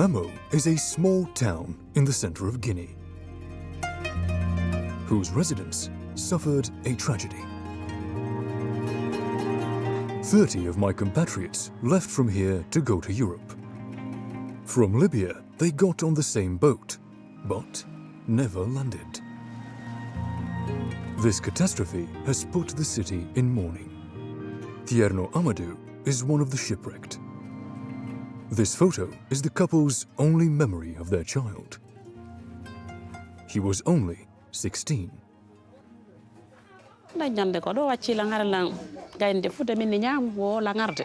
Mamou is a small town in the center of Guinea, whose residents suffered a tragedy. 30 of my compatriots left from here to go to Europe. From Libya, they got on the same boat, but never landed. This catastrophe has put the city in mourning. Tierno Amadou is one of the shipwrecked. This photo is the couple's only memory of their child. He was only 16. dañande ko ɗo wacci langare lan gaynde fude min ne ñaamu wo langarde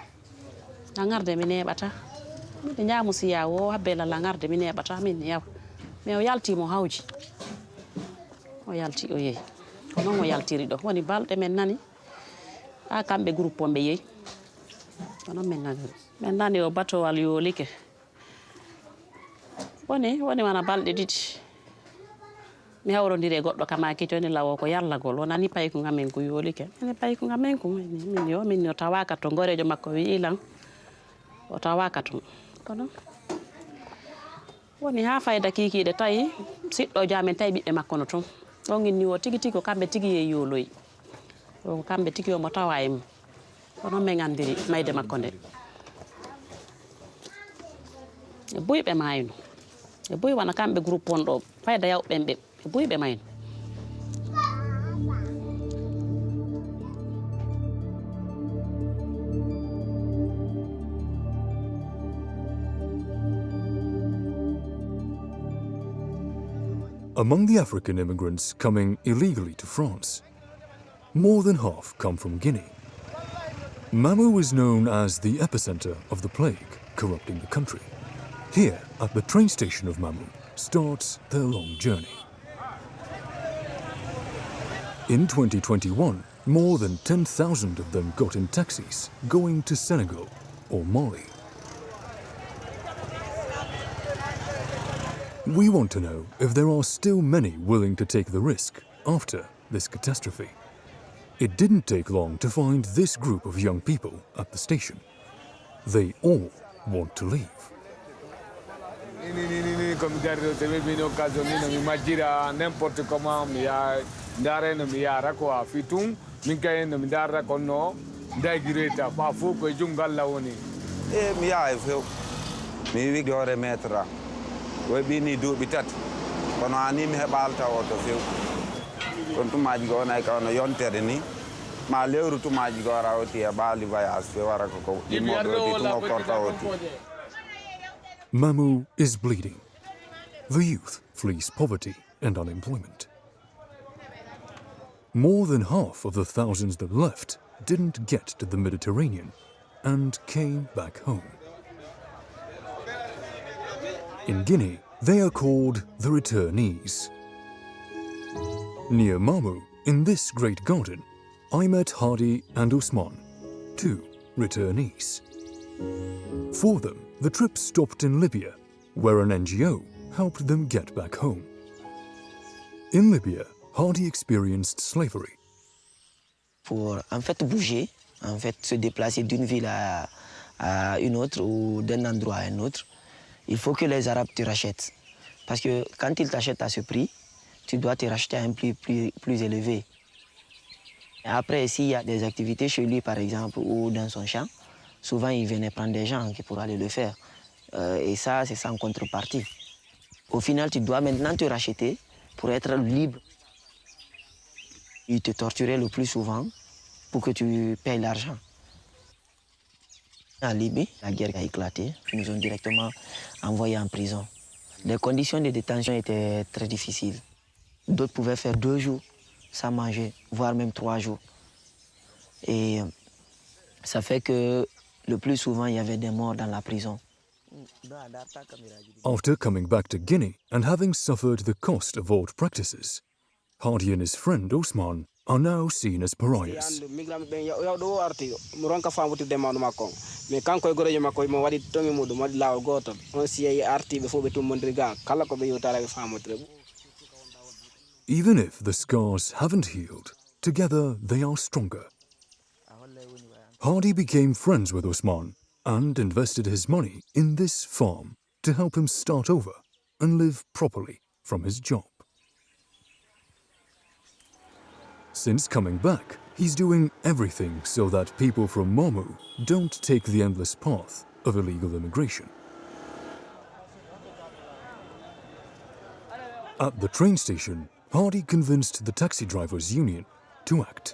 langarde mi neɓata min ne ñaamu siya wo habbela langarde mi neɓata min ne yawa. Mais o yaltimo hawji o yalti o yeeyi ko noon o yaltiri ɗo woni balɗe men nani ha kamɓe groupe o ɓe yeeyi ko noon min nani min nani o batowal yoolike woni woni wona balɗe ɗiɗi mi hawrodiri e goɗɗo kama kiti woni lawo ko yallagol wonani payku ngamen ko yoolike ene payku ngamen ko min yo min o tawaka to gorejo makko wi ilan o tawaka toon kono? Woni ha fayda kikiɗe tawi siɗɗojo amen tawi ɓiɓɓe makko no toon ɗon inni o tigi tigi ko kamɓe tigi ye yooloyi o ko kamɓe tigi omo tawa e mum kono min andiri mayde makko nde e Among the African immigrants coming illegally to France, more than half come from Guinea. Mamou is known as the epicenter of the plague corrupting the country. Here, at the train station of Mamou, starts their long journey. In 2021, more than 10,000 of them got in taxis going to Senegal or Mali. We want to know if there are still many willing to take the risk after this catastrophe. It didn't take long to find this group of young people at the station. They all want to leave. nini nini komi garɗo teɓe min occasion ni nomi majjira n' importe comment mi ya dare nomi yara quoi fi tun min kaye nomi darata konno dagireta ɓa fo koye jungal la woni. E mi yaha e few mi wi jore maître a koye ɓini duuɓi tati kono hani mi heɓa alta o to few ɗon tumaji go wonay kawno yontere ni. Ma lewru tumaji go wara e ɓaali voyage fe wara koko ɗimmoɗo ɗi tumo korta oti Mamou is bleeding. The youth flees poverty and unemployment. More than half of the thousands that left didn't get to the Mediterranean and came back home. In Guinea, they are called the returnees. Near Mamou, in this great garden, I met Hardy and Usman, two returnees. For them, the trip stopped in Libya, where an NGO helped them get back home. In Libya, Hardy experienced slavery. Pour en fait bouger, en fait se déplacer d'une ville à, à une autre ou d'un endroit à un autre, il faut que les Arabes te rachètent. Parce que quand ils t'achètent à ce prix, tu dois te racheter à un prix plus, plus élevé. Après, s'il y a des activités chez lui, par exemple, ou dans son champ, souvent il venait prendre des gens qui pour aller le faire. Euh, et ça, c'est sans contrepartie. Au final, tu dois maintenant te racheter pour être libre. Il te torturait le plus souvent pour que tu payes l'argent. En Libye, la guerre a éclaté. Ils nous ont directement envoyés en prison. Les conditions de détention étaient très difficiles. D'autres pouvaient faire deux jours sans manger, voire même trois jours. Et ça fait que le plus souvent, il y avait des morts dans la prison. After coming back to Guinea and having suffered the cost of old practices, Hardy and his friend Osman are now seen as pariahs. Even if the scars haven't healed, together they are stronger. Hardy became friends with Osman and invested his money in this farm to help him start over and live properly from his job. Since coming back, he's doing everything so that people from Mamou don't take the endless path of illegal immigration. At the train station, Hardy convinced the taxi drivers union to act.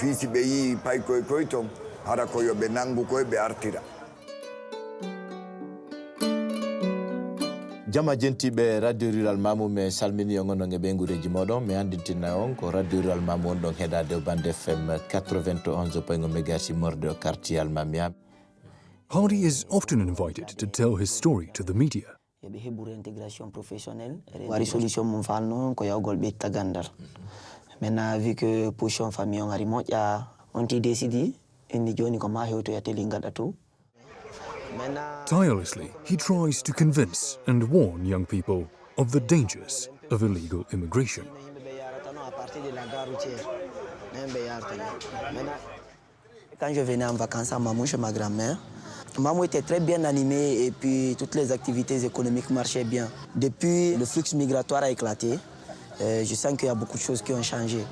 piisi ɓe yi pay koy koy ton hara ko yo ɓe nangu koye ɓe artira. Jama jentiɓe radio rural mamou mi salmini on onon e ɓe guureji moɗon mi andintinna on ko radio rural mamou on ɗon heɗade bande fm 91 point mégas morde o quartier almamia Hardy is often invited to tell his story to the media. eɓe heɓuri intégration professionnel wari solution mum falno ko yawgol ɓeyta gandal maintenant vu que position famille on ari moƴƴa on ti décidi indi joni ko ma hewtoya teli gaɗa to maintenant Tirelessly, he tries to convince and warn young people of the dangers of illegal immigration. quand je venais en vacances à Mamou chez ma grand-mère Mamou était très bien animé et puis toutes les activités économiques marchaient bien. Depuis, le flux migratoire a éclaté. Euh, je sens qu'il y a beaucoup de choses qui ont changé.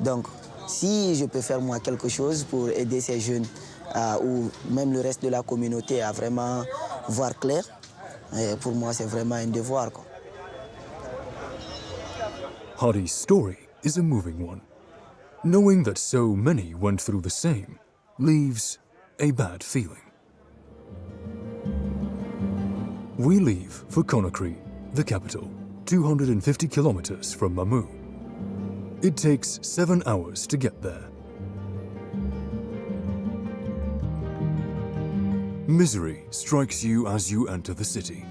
Donc, si je peux faire moi quelque chose pour aider ces jeunes ou même le reste de la communauté à vraiment voir clair, euh, pour moi c'est vraiment un devoir. quoi. Hardy's story is a moving one. Knowing that so many went through the same leaves a bad feeling. We leave for Conakry, the capital, 250 kilometers from Mamou. It takes seven hours to get there. Misery strikes you as you enter the city.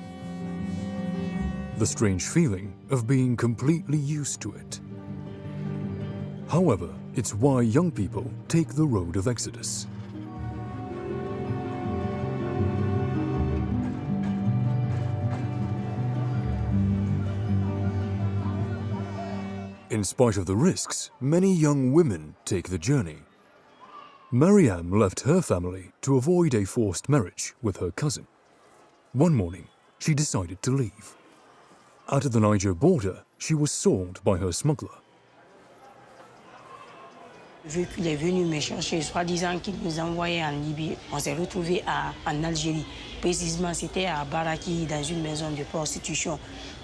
The strange feeling of being completely used to it. However, it's why young people take the road of Exodus. In spite of the risks, many young women take the journey. Mariam left her family to avoid a forced marriage with her cousin. One morning, she decided to leave. At the Niger border, she was sold by her smuggler. Vu qu'il est venu me chercher, soi-disant qu'il nous envoyait en Libye, on s'est retrouvés à- en Algérie. Précisément, c'était à Baraki, dans une maison de prostitution.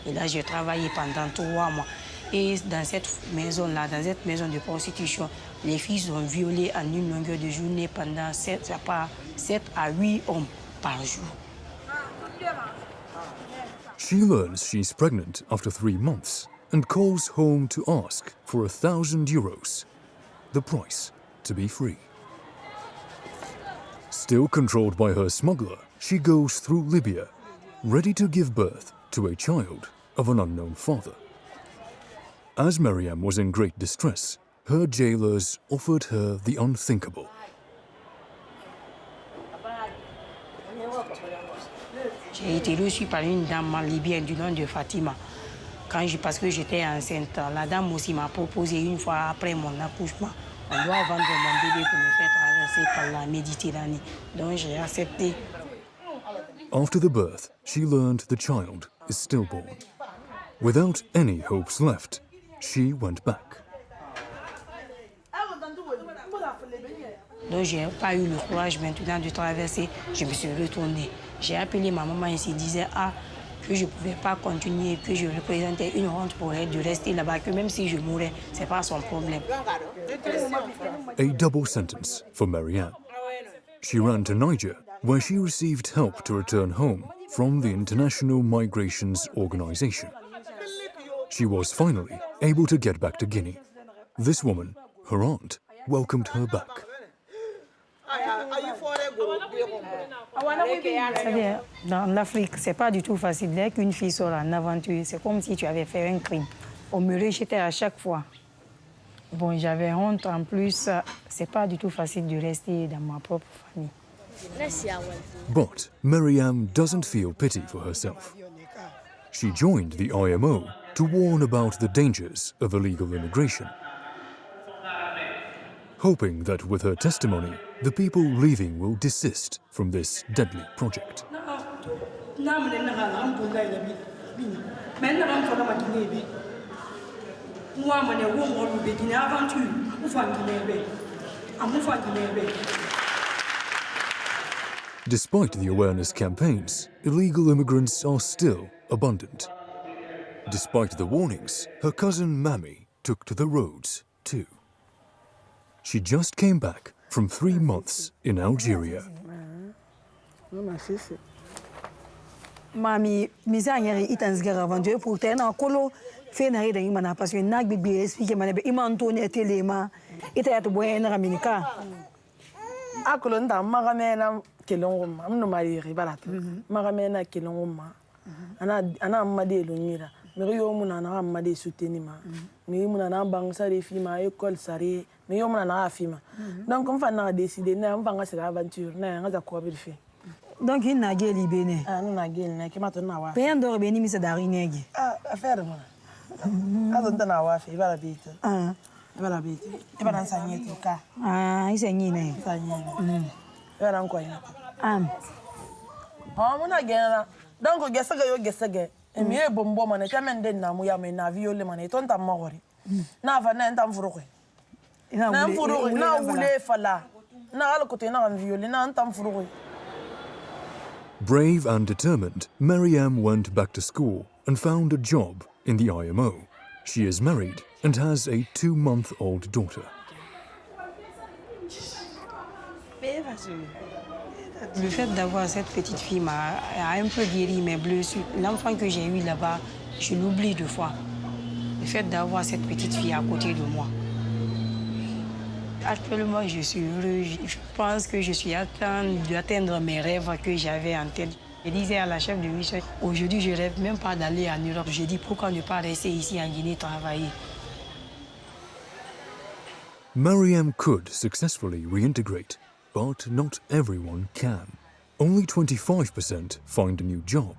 Et là, j'ai travaillé pendant trois mois. Et dans cette maison-là, dans cette maison de prostitution, les filles sont violées en une longueur de journée pendant 7, à 7 à 8 hommes par jour. She learns she's pregnant after three months and calls home to ask for a thousand euros, the price to be free. Still controlled by her smuggler, she goes through Libya, ready to give birth to a child of an unknown father. As Miriam was in great distress, her jailers offered her the unthinkable. J'ai été reçue par une dame du nom de Fatima. Quand je, parce que j'étais enceinte, la dame aussi m'a proposé une fois après mon accouchement, on doit vendre mon bébé pour me faire traverser par la Méditerranée. Donc j'ai accepté. After the birth, she learned the child is stillborn. Without any hopes left, she went back. Donc je n'ai pas eu le courage maintenant de traverser. Je me suis retournée. J'ai appelé ma maman et se disait ah, que je ne pouvais pas continuer, que je représentais une honte pour elle de rester là-bas, que même si je mourais, ce n'est pas son problème. A double sentence for Marianne. She ran to Niger, where she received help to return home from the International Migrations Organization. She was finally able to get back to Guinea. This woman, her aunt, welcomed her back. C'est-à-dire, dans l'Afrique, c'est pas du tout facile. Dès qu'une fille sort en aventure, c'est comme si tu avais fait un crime. On me rejetait à chaque fois. Bon, j'avais honte. En plus, c'est pas du tout facile de rester dans ma propre famille. But Miriam doesn't feel pity for herself. She joined the IMO to warn about the dangers of illegal immigration, hoping that with her testimony, the people leaving will desist from this deadly project. Despite the awareness campaigns, illegal immigrants are still abundant. Despite the warnings, her cousin Mammy took to the roads too. She just came back from three months in Algeria. Mami, misa ngeri itan zgara aventure pour te na kolo fe na reda imana parce que na gbegbe explique mana be iman to ne tele ma ita ya to boye na minika akolo nta maga mena kelongo ma mno ma yiri balata maga mena kelongo ma ana ana made lo nyira miri yo mu na na amma de souteni ma. Mm-hmm. Miri mu na na bang sa de fi ma école sare. Miri yo mu na mm-hmm. na fi ma donc on fa na décider na on fa nga sira aventure na nga za ko bi fi donc il na ge libene ah na ge na ke ma to na wa. Pe ndo be ni mi se dari nege. Ah affaire mo na ka to na wa fi ba la bi to ah ba la bi to e ba na sa nyi to ka ah i se nyi ne sa nyi ne e ba na ko nyi am. Ah mo na ge na donc ge sa ge yo ge sa ge. Emi mm. e bombo mana teme nde na mu ya me na viole mana to nta magori mm. na va na nta mfuru kwe. Na mfuru kwe na wule fala na ala kote na viole na nta mfuru kwe. Brave and determined, Mariam went back to school and found a job in the IMO. She is married and has a two-month-old daughter. Le fait d'avoir cette petite fille m'a un peu guéri mes blessures. L'enfant que j'ai eu là-bas, je l'oublie deux fois. Le fait d'avoir cette petite fille à côté de moi. Actuellement, je suis heureuse. Je pense que je suis atteinte d'atteindre mes rêves que j'avais en tête. Je disais à la chef de mission, aujourd'hui, je rêve même pas d'aller en Europe. Je dis, pourquoi ne pas rester ici en Guinée travailler? Mariam could successfully reintegrate, but not everyone can. Only 25% find a new job.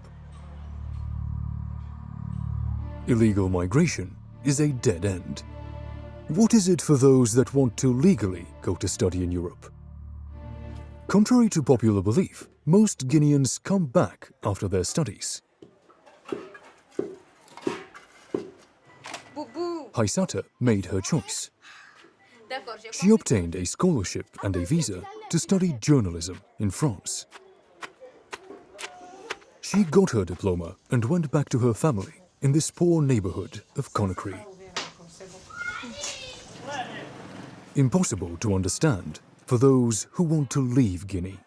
Illegal migration is a dead end. What is it for those that want to legally go to study in Europe? Contrary to popular belief, most Guineans come back after their studies. Haisata made her choice. She obtained a scholarship and a visa to study journalism in France. She got her diploma and went back to her family in this poor neighborhood of Conakry. Impossible to understand for those who want to leave Guinea.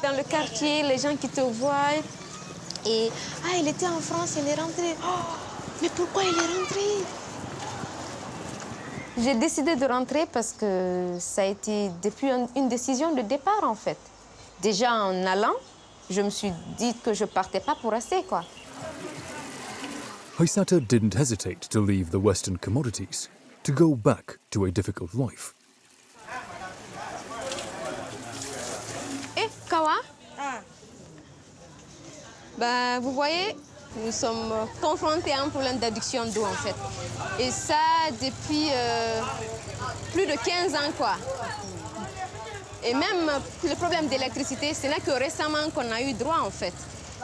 Dans le quartier, les gens qui te voient et ah, il était en France, il est rentré. Oh, mais pourquoi il est rentré J'ai décidé de rentrer parce que ça a été depuis une décision de départ en fait. Déjà en allant, je me suis dit que je partais pas pour rester quoi. Haisata didn't hesitate to leave the Western commodities to go back to a difficult life. Eh, Kawa? Bah, Vous voyez, nous sommes confrontés à un problème d'addiction d'eau en fait. Et ça depuis euh, plus de 15 ans quoi. Et même le problème d'électricité, ce n'est que récemment qu'on a eu droit en fait.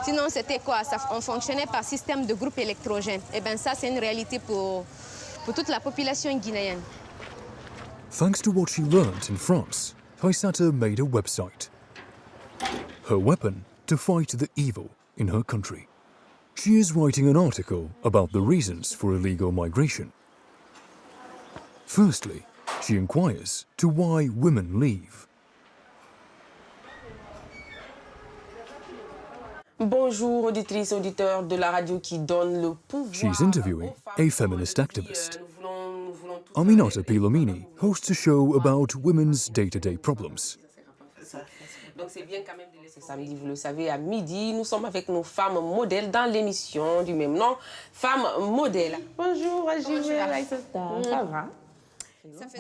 Sinon, c'était quoi? Ça, On fonctionnait par système de groupe électrogène. Et bien ça, c'est une réalité pour, pour toute la population guinéenne. Thanks to what she learned in France, Haisata made a website. Her weapon to fight the evil in her country. She is writing an article about the reasons for illegal migration. Firstly, she inquires to why women leave. Bonjour auditrices, auditeurs de la radio qui donne le pouvoir. She's interviewing a feminist activist. Nous voulons, nous voulons Aminata Pilomini hosts a show about women's day-to-day problems. Donc c'est bien quand même de laisser samedi, vous le savez, à midi, nous sommes avec nos femmes modèles dans l'émission du même nom, Femmes modèles. Bonjour, Bonjour ça va?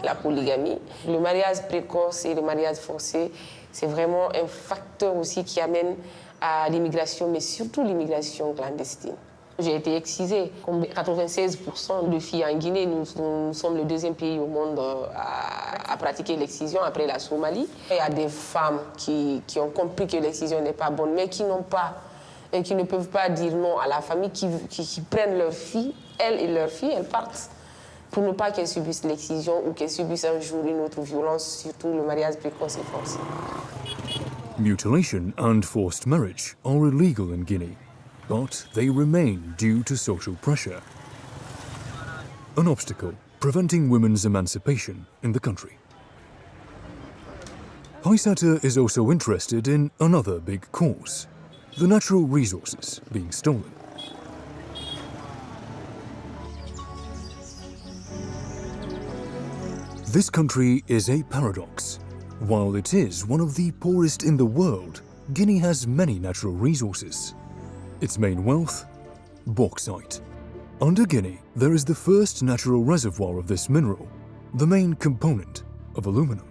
La polygamie, le mariage précoce et le mariage forcé, c'est vraiment un facteur aussi qui amène à l'immigration, mais surtout l'immigration clandestine. J'ai été excisée. Comme 96% de filles en Guinée, nous, sommes le deuxième pays au monde euh, à, pratiquer l'excision après la Somalie. Il y a des femmes qui, ont compris que l'excision n'est pas bonne, mais qui n'ont pas et qui ne peuvent pas dire non à la famille, qui, qui, prennent leurs filles, elles et leurs filles, elles partent pour ne pas qu'elles subissent l'excision ou qu'elles subissent un jour une autre violence, surtout le mariage précoce et forcé. Mutilation and forced marriage are illegal in Guinea. But they remain due to social pressure. An obstacle preventing women's emancipation in the country. Paisata is also interested in another big cause, the natural resources being stolen. This country is a paradox. While it is one of the poorest in the world, Guinea has many natural resources. Its main wealth? Bauxite. Under Guinea, there is the first natural reservoir of this mineral, the main component of aluminum.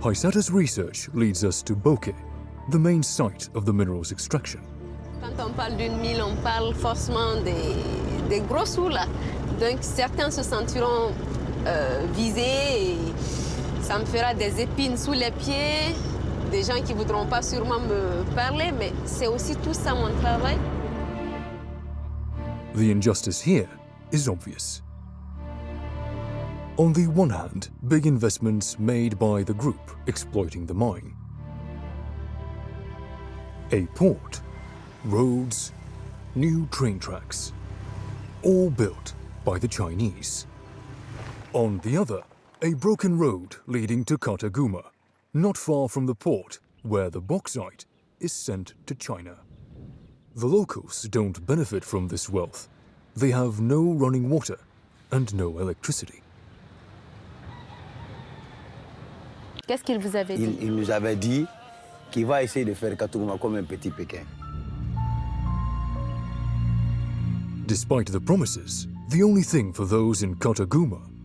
Paisata's research leads us to Boké, the main site of the mineral's extraction. Quand on parle d'une mine, on parle forcément des, des gros sous là. Donc certains se sentiront euh, visés et ça me fera des épines sous les pieds, des gens qui voudront pas sûrement me parler, mais c'est aussi tout ça mon travail. The injustice here is obvious. On the one hand, big investments made by the group exploiting the mine. A port, roads, new train tracks, all built by the Chinese. On the other, a broken road leading to Kataguma, not far from the port where the bauxite is sent to China. The locals don't benefit from this wealth. They have no running water and no electricity. Qu'est-ce qu'il vous avait dit il, il, nous avait dit qu'il va essayer de faire Kataguma comme un petit Pékin. Despite the promises, the only thing for those in Kataguma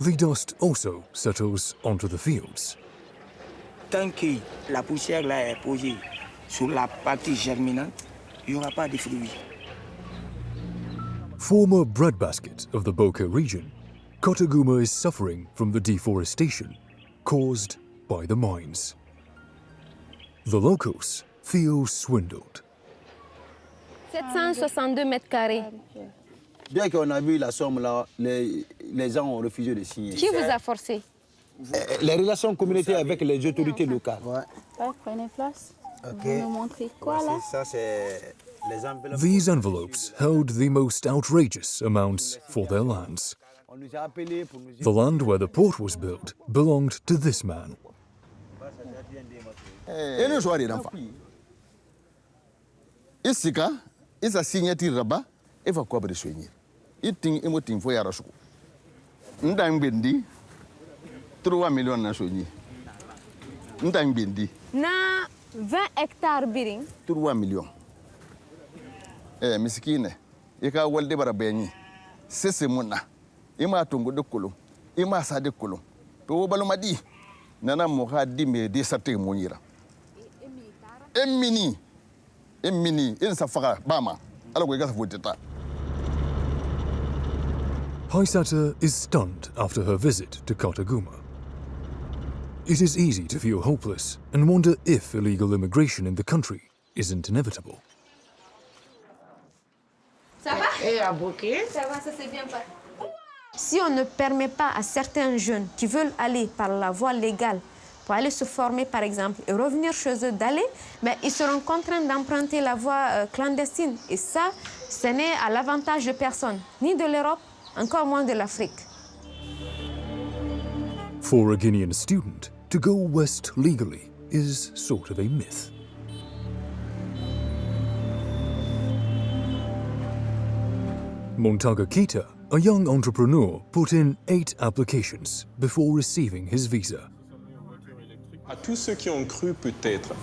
The dust also settles onto the fields. Tant que la poussière là est posée sur la partie germinante, il n'y aura pas de fruits. Former breadbasket of the Boké region, Kotaguma is suffering from the deforestation caused by the mines. The locals feel swindled. 762 mètres carrés. Bien qu'on a vu la somme là, les, les gens ont refusé de signer. Qui vous a forcé? Les relations communautaires avec les autorités locales. Ouais. prenez place. Ok. Vous nous montrez quoi là? Ça, c'est les enveloppes. These envelopes held the most outrageous amounts for their lands. The land where the port was built belonged to this man. Isika, isa raba, eva kwa soigner? Iting imo ting fo yara suku. Nda ngbendi, 3 millions na soigner. Nda ngbendi, Na 20 hectares biring. 3 millions. Eh, miskine, ika walde bara benyi. Sese muna, ima tungu de kulum, ima sa de kulum. To baluma di, nana moha di me de sate munyira. Emini, emini, en safaga, bama, ala ko igasa foteta. Paisata is stunned after her visit to Kataguma. It is easy to feel hopeless and wonder if illegal immigration in the country isn't inevitable. Ça va? Et à bouquet Ça va, ça s'est bien passé. Si on ne permet pas à certains jeunes qui veulent aller par la voie légale pour aller se former, par exemple, et revenir chez eux d'aller, mais ils seront contraints d'emprunter la voie euh, clandestine. Et ça, ce n'est à l'avantage de personne, ni de l'Europe, encore moins de l'Afrique. For a Guinean student, to go west legally is sort of a myth. Montaga Kita, a young entrepreneur, put in eight applications before receiving his visa. À tous ceux qui ont cru peut-être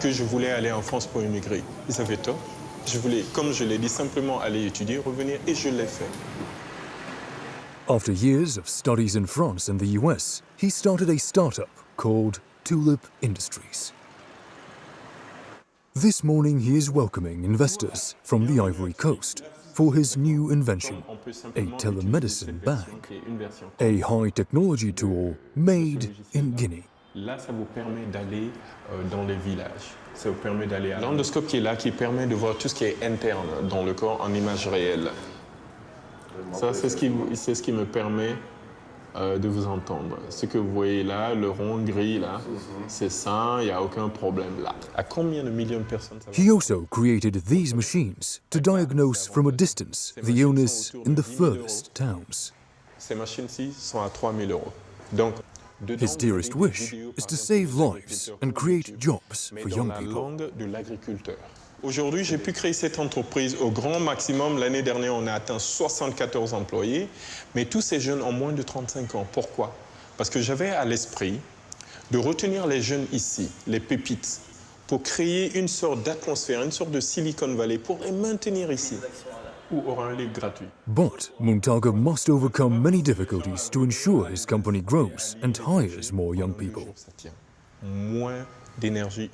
que je voulais aller en France pour immigrer, ils avaient tort. Je voulais, comme je l'ai dit, simplement aller étudier, revenir, et je l'ai fait. After years of studies in France and the US, he started a startup called Tulip Industries. This morning he is welcoming investors from the Ivory Coast for his new invention, a telemedicine bag, a high technology tool made in Guinea. Là, ça vous permet d'aller euh, dans les villages. Ça vous permet d'aller à l'endoscope qui est là, qui permet de voir tout ce qui est interne dans le corps en image réelle. Ça, c'est ce, qui, ce qui me permet euh, de vous entendre. Ce que vous voyez là, le rond gris là, c'est ça, il n'y a aucun problème là. À combien de millions de personnes ça va He also created these machines to diagnose from a distance the illness in the furthest towns. Ces machines-ci sont à 3000 euros. Donc, His dearest wish is to save lives and create jobs for young people. Aujourd'hui, j'ai pu créer cette entreprise au grand maximum. L'année dernière, on a atteint 74 employés, mais tous ces jeunes ont moins de 35 ans. Pourquoi? Parce que j'avais à l'esprit de retenir les jeunes ici, les pépites, pour créer une sorte d'atmosphère, une sorte de Silicon Valley, pour les maintenir ici, où aura un livre gratuit. But Montaga must overcome many difficulties to ensure his company grows and hires more young people.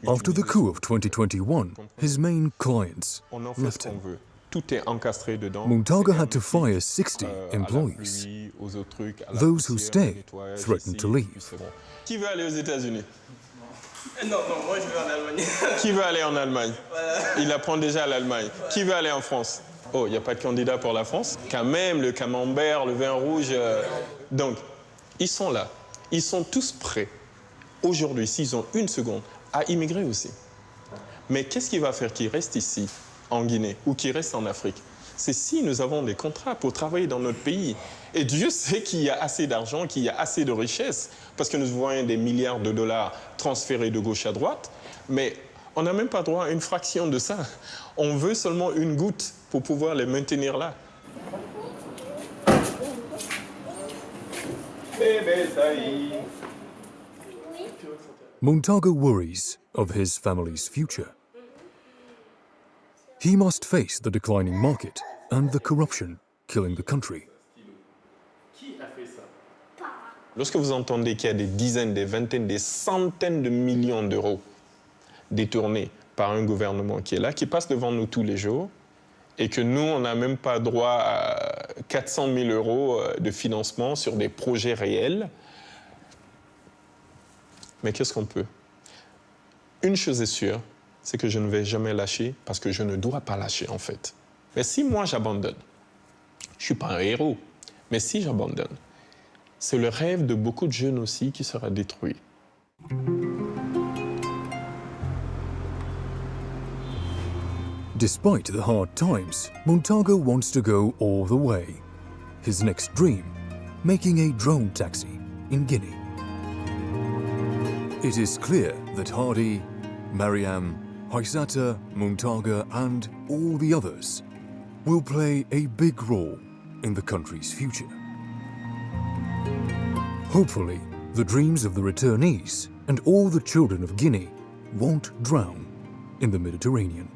After the coup of 2021, his main clients On en fait ce left qu'on him. veut. Tout est encastré dedans. Montaga had to fire 60 Euh, employees. Those who poussière, au stay nettoyage threaten ici, to leave. Qui veut aller aux États-Unis? Non, non, moi je vais en Allemagne. Qui veut aller en Allemagne? Il apprend déjà l'Allemagne. Qui veut aller en France? Oh, il n'y a pas de candidat pour la France Quand même, le camembert, le vin rouge. euh, Donc, ils sont là. Ils sont tous prêts, aujourd'hui, s'ils ont une seconde, à immigrer aussi. Mais qu'est-ce qui va faire qu'ils restent ici, en Guinée, ou qu'ils restent en Afrique? C'est si nous avons des contrats pour travailler dans notre pays. Et Dieu sait qu'il y a assez d'argent, qu'il y a assez de richesses, parce que nous voyons des milliards de dollars transférés de gauche à droite, mais on n'a même pas droit à une fraction de ça. On veut seulement une goutte pour pouvoir les maintenir là. Montaga worries of his family's future. He must face the declining market and the corruption killing the country. Lorsque vous entendez qu'il y a des dizaines, des vingtaines, des centaines de millions d'euros détournés par un gouvernement qui est là, qui passe devant nous tous les jours, et que nous, on n'a même pas droit à 400 000 euros euh, de financement sur des projets réels, mais qu'est-ce qu'on peut? Une chose est sûre, c'est que je ne vais jamais lâcher parce que je ne dois pas lâcher en fait. Mais si moi j'abandonne, je ne suis pas un héros, mais si j'abandonne, c'est le rêve de beaucoup de jeunes aussi qui sera détruit. Despite the hard times, Montaga wants to go all the way. His next dream, making a drone taxi in Guinea. It is clear that Hardy, Mariam, Haisata, Montaga, and all the others will play a big role in the country's future. Hopefully, the dreams of the returnees and all the children of Guinea won't drown in the Mediterranean.